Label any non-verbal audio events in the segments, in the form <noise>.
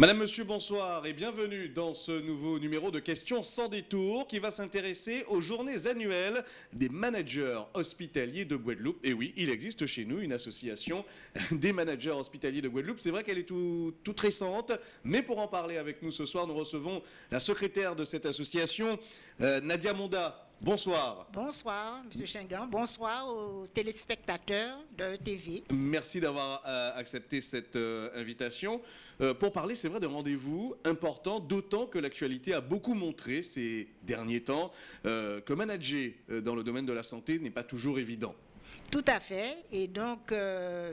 Madame, Monsieur, bonsoir et bienvenue dans ce nouveau numéro de Questions sans détour qui va s'intéresser aux journées annuelles des managers hospitaliers de Guadeloupe. Et oui, il existe chez nous une association <laughs> des managers hospitaliers de Guadeloupe. C'est vrai qu'elle est tout, toute récente, mais pour en parler avec nous ce soir, nous recevons la secrétaire de cette association, euh, Nadia Monda. Bonsoir. Bonsoir, M. Chengan. Bonsoir aux téléspectateurs de TV. Merci d'avoir euh, accepté cette euh, invitation. Euh, pour parler, c'est vrai, d'un rendez-vous important, d'autant que l'actualité a beaucoup montré ces derniers temps que manager dans le domaine de la santé n'est pas toujours évident. Tout à fait. Et donc,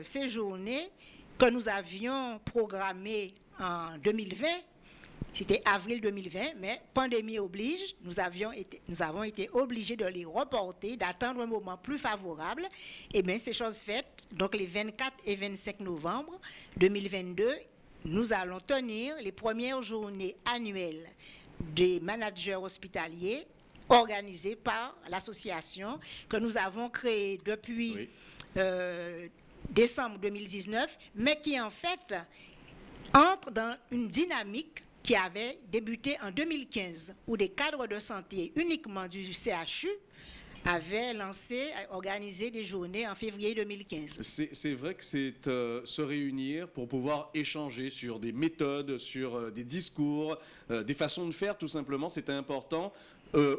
ces journées que nous avions programmées en 2020 c'était avril 2020, mais pandémie oblige, nous, avions été, nous avons été obligés de les reporter, d'attendre un moment plus favorable. Et eh bien, c'est chose faite. Donc, les 24 et 25 novembre 2022, nous allons tenir les premières journées annuelles des managers hospitaliers organisées par l'association que nous avons créée depuis euh, décembre 2019, mais qui en fait entre dans une dynamique qui avait débuté en 2015, où des cadres de santé uniquement du CHU avaient lancé, organisé des journées en février 2015. C'est vrai que c'est euh, se réunir pour pouvoir échanger sur des méthodes, sur euh, des discours, euh, des façons de faire tout simplement, c'était important.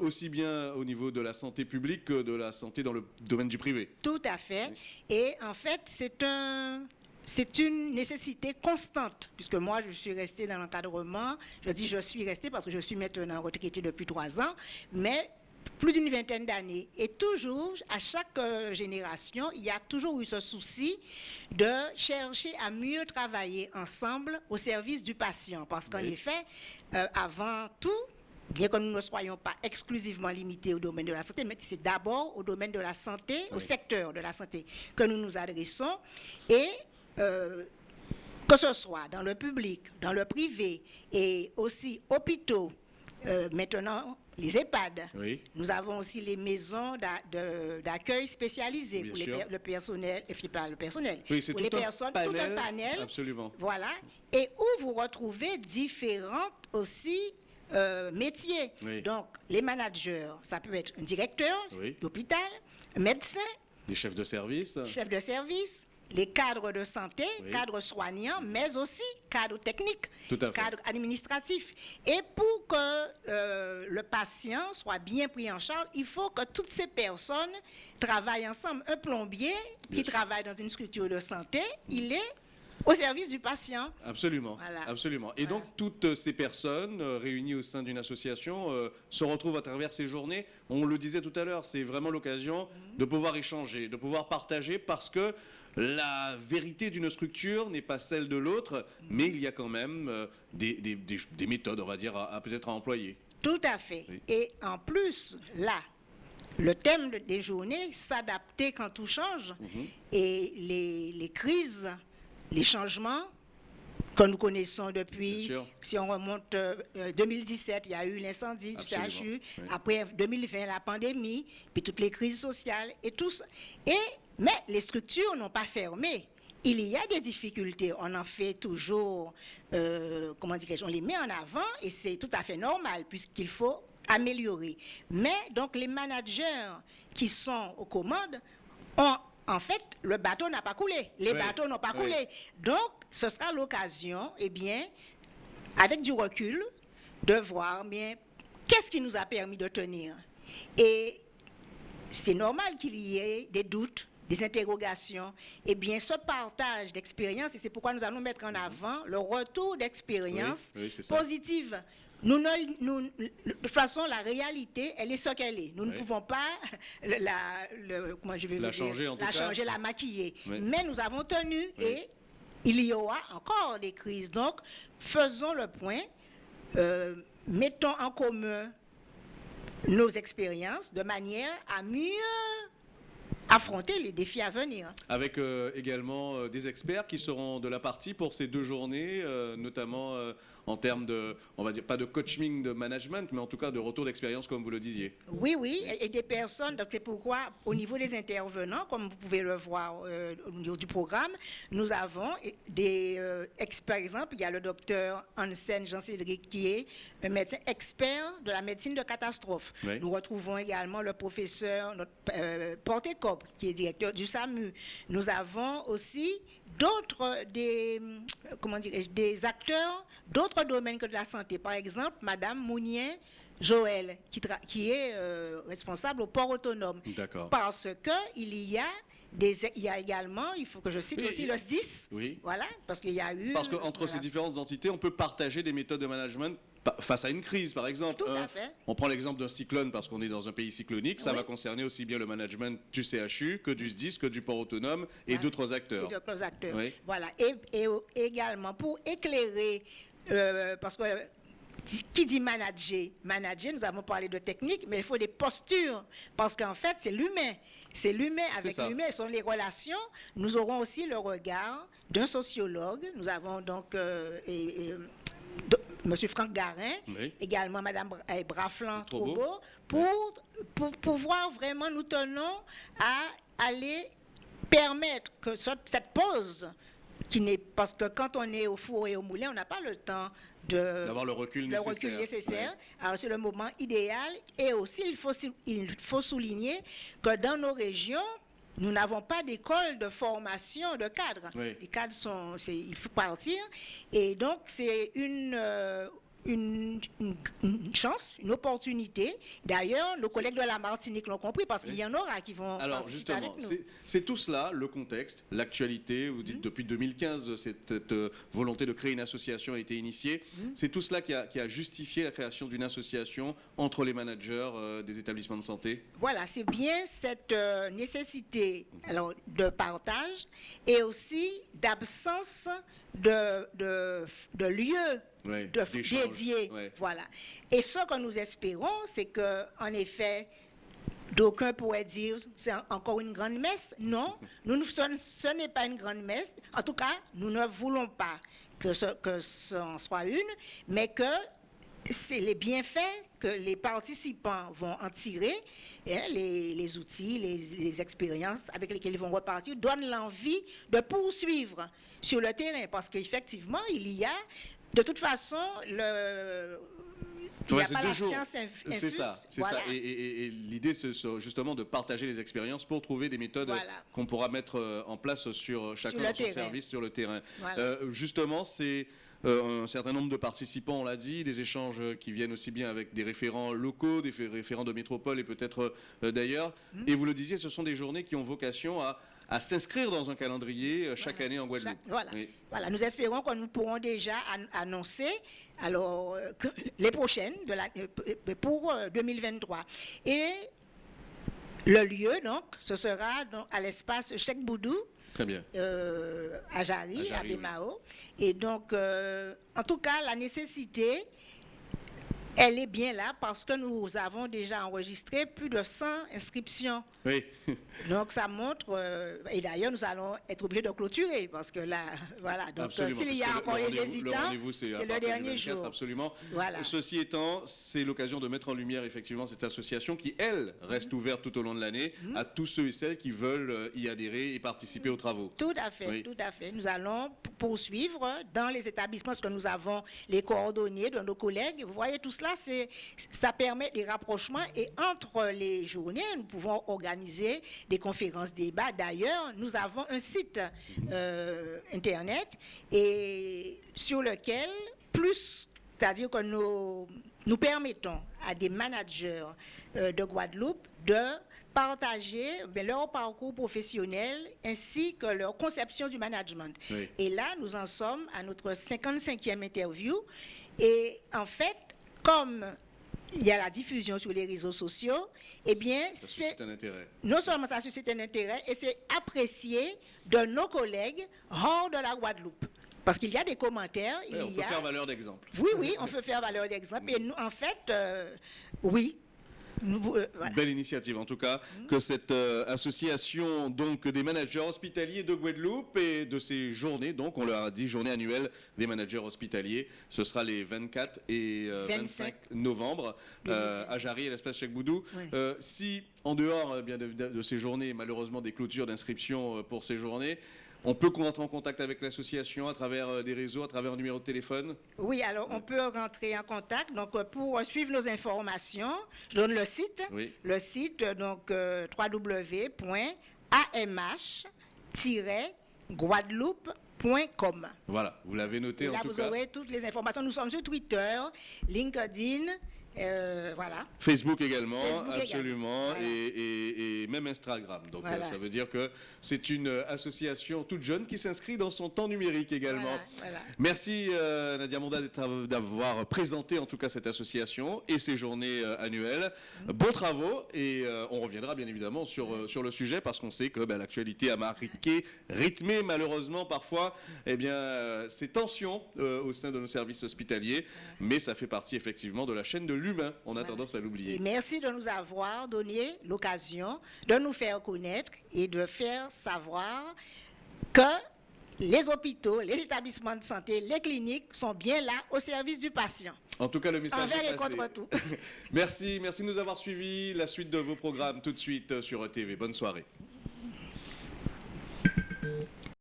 aussi bien au niveau de la santé publique que de la santé dans le domaine du privé. Tout à fait. Et en fait, c'est un, c'est une nécessité constante, puisque moi, je suis restée dans l'encadrement. Je dis je suis restée parce que je suis maintenant retraitée depuis trois ans, mais plus d'une vingtaine d'années. Et toujours, à chaque euh, génération, il y a toujours eu ce souci de chercher à mieux travailler ensemble au service du patient. Parce qu'en effet, euh, avant tout, bien que nous ne soyons pas exclusivement limités au domaine de la santé, mais c'est d'abord au domaine de la santé, au secteur de la santé que nous nous adressons. Et euh, que ce soit dans le public, dans le privé et aussi hôpitaux, euh, maintenant les EHPAD. Nous avons aussi les maisons d'accueil spécialisées pour le personnel, et pas le personnel, pour les personnes, tout un panel. Absolument. Voilà. Et où vous retrouvez différents aussi euh, métiers. Donc, les managers, ça peut être un directeur d'hôpital, un médecin. Des chefs de service. Chefs de service, les cadres de santé, cadres soignants, mais aussi cadres techniques, cadres administratifs. Et pour que euh, le patient soit bien pris en charge, il faut que toutes ces personnes travaillent ensemble. Un plombier qui travaille dans une structure de santé, il est au service du patient. Absolument. absolument. Et donc, toutes ces personnes euh, réunies au sein d'une association euh, se retrouvent à travers ces journées. On le disait tout à l'heure, c'est vraiment l'occasion mhm. de pouvoir échanger, de pouvoir partager parce que la vérité d'une structure n'est pas celle de l'autre, mais il y a quand même euh, des, méthodes, on va dire, à, peut-être à employer. Tout à fait. Et en plus, là, le thème des journées, s'adapter quand tout change, mhm. et les, crises, les changements que nous connaissons depuis, si on remonte 2017, euh, il y a eu l'incendie du CHU, après 2020, la pandémie, puis toutes les crises sociales et tout ça. Et mais les structures n'ont pas fermé. Il y a des difficultés, on en fait toujours, euh, comment dire, on les met en avant et c'est tout à fait normal puisqu'il faut améliorer. Mais donc les managers qui sont aux commandes ont en fait, le bateau n'a pas coulé. Les bateaux n'ont pas coulé. Donc, ce sera l'occasion, eh bien, avec du recul, de voir bien qu'est-ce qui nous a permis de tenir? Et c'est normal qu'il y ait des doutes, des interrogations, eh bien, ce partage d'expérience, et c'est pourquoi nous allons mettre en avant le retour d'expérience positive. Nous, nous, de toute façon, la réalité, elle est ce qu'elle est. Nous ne pouvons pas la, je vais la changer, en la, changer la maquiller. Mais nous avons tenu et il y aura encore des crises. Donc, faisons le point, euh, mettons en commun nos expériences de manière à mieux affronter les défis à venir. Avec euh, également euh, des experts qui seront de la partie pour ces deux journées, euh, notamment en termes de, on va dire, pas de coaching de management, mais en tout cas de retour d'expérience, comme vous le disiez. Oui, oui, et, des personnes, donc c'est pourquoi au niveau des intervenants, comme vous pouvez le voir euh, au niveau du programme, nous avons des, euh, ex- par exemple, il y a le docteur Hansen Jean-Cédric qui est un médecin expert de la médecine de catastrophe. Oui. Nous retrouvons également le professeur notre, euh, Porté-Cop, qui est directeur du SAMU. Nous avons aussi d'autres des, comment des acteurs d'autres domaines que de la santé. Par exemple, Madame Mounien Joël, qui, est euh, responsable au port autonome. D'accord. Parce que il y a des, il y a également, il faut que je cite Oui, aussi il- le SDIS. Oui. Voilà, parce qu'il y a eu. Parce qu'entre voilà. ces différentes entités, on peut partager des méthodes de management face à une crise, par exemple. Tout à hein. fait. On prend l'exemple d'un cyclone parce qu'on est dans un pays cyclonique. Ça Oui. va concerner aussi bien le management du CHU que du SDIS, que du port autonome et d'autres Et acteurs. d'autres acteurs. Oui. Voilà. Et, et également pour éclairer, euh, parce que euh, qui dit manager Manager, nous avons parlé de technique, mais il faut des postures, parce qu'en fait, c'est l'humain. C'est l'humain avec l'humain, ce sont les relations. Nous aurons aussi le regard d'un sociologue. Nous avons donc euh, et- et, Monsieur Franck Garin, Oui. également Madame Bra- eh, Braflan. Trobo, pour, pour pouvoir vraiment, nous tenons à aller permettre que ce- cette pause, qui n'est parce que quand on est au four et au moulin, on n'a pas le temps de D'avoir le recul le nécessaire. recul nécessaire. Ouais. Alors c'est le moment idéal. Et aussi, il faut, il faut souligner que dans nos régions, nous n'avons pas d'école de formation de cadres. Oui. Les cadres sont, il faut partir. Et donc c'est une, euh, une, une- une chance, une opportunité. D'ailleurs, nos collègues de la Martinique l'ont compris parce qu'il y en aura qui vont Alors participer justement, avec nous. c'est- tout cela, le contexte, l'actualité. Vous dites depuis 2015, cette, cette, euh, volonté de créer une association a été initiée. Mhm. C'est tout cela qui a, qui a justifié la création d'une association entre les managers euh, des établissements de santé? Voilà, c'est bien cette euh, nécessité alors, de partage et aussi d'absence de, de, de lieux de- dédiés. Voilà. Et ce que nous espérons, c'est que, en effet, d'aucuns pourraient dire c'est en- encore une grande messe. Non, <laughs> nous, nous- ce, n'est pas une grande messe. En tout cas, nous ne voulons pas que ce, que ce en soit une, mais que c'est les bienfaits que les participants vont en tirer, hein, les, outils, les expériences avec lesquelles ils vont repartir, donnent l'envie de poursuivre sur le terrain. Parce qu'effectivement, il y a, de toute façon, le... Ouais, a c'est pas deux la jours. science inf- C'est ça, c'est Voilà. ça. Et, et- l'idée, c'est ce- justement de partager les expériences pour trouver des méthodes Voilà. qu'on pourra mettre euh, en place sur chacun le dans son service sur le terrain. Voilà. Euh, justement, c'est euh, un certain nombre de participants, on l'a dit, des échanges qui viennent aussi bien avec des référents locaux, des fé- référents de métropole et peut-être euh, d'ailleurs. Hum. Et vous le disiez, ce sont des journées qui ont vocation à, à s'inscrire dans un calendrier euh, chaque Voilà. année en Guadeloupe. Voilà. Oui. voilà, nous espérons que nous pourrons déjà an- annoncer alors, euh, que les prochaines de la, euh, pour euh, 2023. Et le lieu, donc, ce sera donc, à l'espace Cheikh Boudou, Très bien. euh, à Jarry, À à, oui. Bémao. Et donc, euh, en tout cas, la nécessité, elle est bien là parce que nous avons déjà enregistré plus de 100 inscriptions. Oui. Donc ça montre, euh, et d'ailleurs nous allons être obligés de clôturer parce que là, voilà, donc euh, s'il y a encore Le hésitants, c'est le dernier 24, jour. absolument. Voilà. Ceci étant, c'est l'occasion de mettre en lumière effectivement cette association qui, elle, reste ouverte tout au long de l'année Mhm. à tous ceux et celles qui veulent euh, y adhérer et participer aux travaux. Tout à fait, Oui. tout à fait. Nous allons poursuivre dans les établissements parce que nous avons les coordonnées de nos collègues. Vous voyez, tout cela, ça permet des rapprochements et entre les journées, nous pouvons organiser des conférences, débats. D'ailleurs, nous avons un site euh, Internet et sur lequel, plus, c'est-à-dire que nous, nous permettons à des managers euh, de Guadeloupe de partager ben, leur parcours professionnel ainsi que leur conception du management. Oui. Et là, nous en sommes à notre 55e interview. Et en fait, comme il y a la diffusion sur les réseaux sociaux, eh bien, c'est non seulement ça suscite un intérêt, et c'est apprécié de nos collègues hors de la Guadeloupe. Parce qu'il y a des commentaires, Ouais, on y peut a... faire valeur d'exemple. Oui, oui, on peut faire valeur d'exemple. Et nous, en fait, euh, oui. Euh, Belle initiative en tout cas, que cette euh, association donc des managers hospitaliers de Guadeloupe et de ces journées, donc on leur a dit journée annuelle des managers hospitaliers, ce sera les 24 et 25 novembre à Jarry et l'espace Cheikh Boudou. si en dehors bien de, de, ces journées, malheureusement des clôtures d'inscription pour ces journées, on peut rentrer en contact avec l'association à travers euh, des réseaux, à travers un numéro de téléphone? Oui, alors on peut rentrer en contact. Donc euh, pour suivre nos informations, je donne le site. Le site, donc euh, www.amh-guadeloupe.com. Voilà, vous l'avez noté en là, vous aurez toutes les informations. Nous sommes sur Twitter, LinkedIn, euh, voilà. Facebook également, absolument, Et, même Instagram. Donc euh, ça veut dire que c'est une association toute jeune qui s'inscrit dans son temps numérique également. Merci euh, Nadia Monda d'avoir présenté en tout cas cette association et ses journées annuelles. Mm. Bons travaux et on reviendra bien évidemment sur, sur le sujet parce qu'on sait que ben, l'actualité a marqué, rythmé malheureusement parfois eh bien, ces tensions au sein de nos services hospitaliers, mais ça fait partie effectivement de la chaîne de l'humain, on a tendance à l'oublier. Merci de nous avoir donné l'occasion de nous faire connaître et de faire savoir que les hôpitaux, les établissements de santé, les cliniques sont bien là au service du patient. En tout cas, le message est passé. contre tout. <laughs> merci, merci de nous avoir suivis. La suite de vos programmes tout de suite sur ETV. Bonne soirée.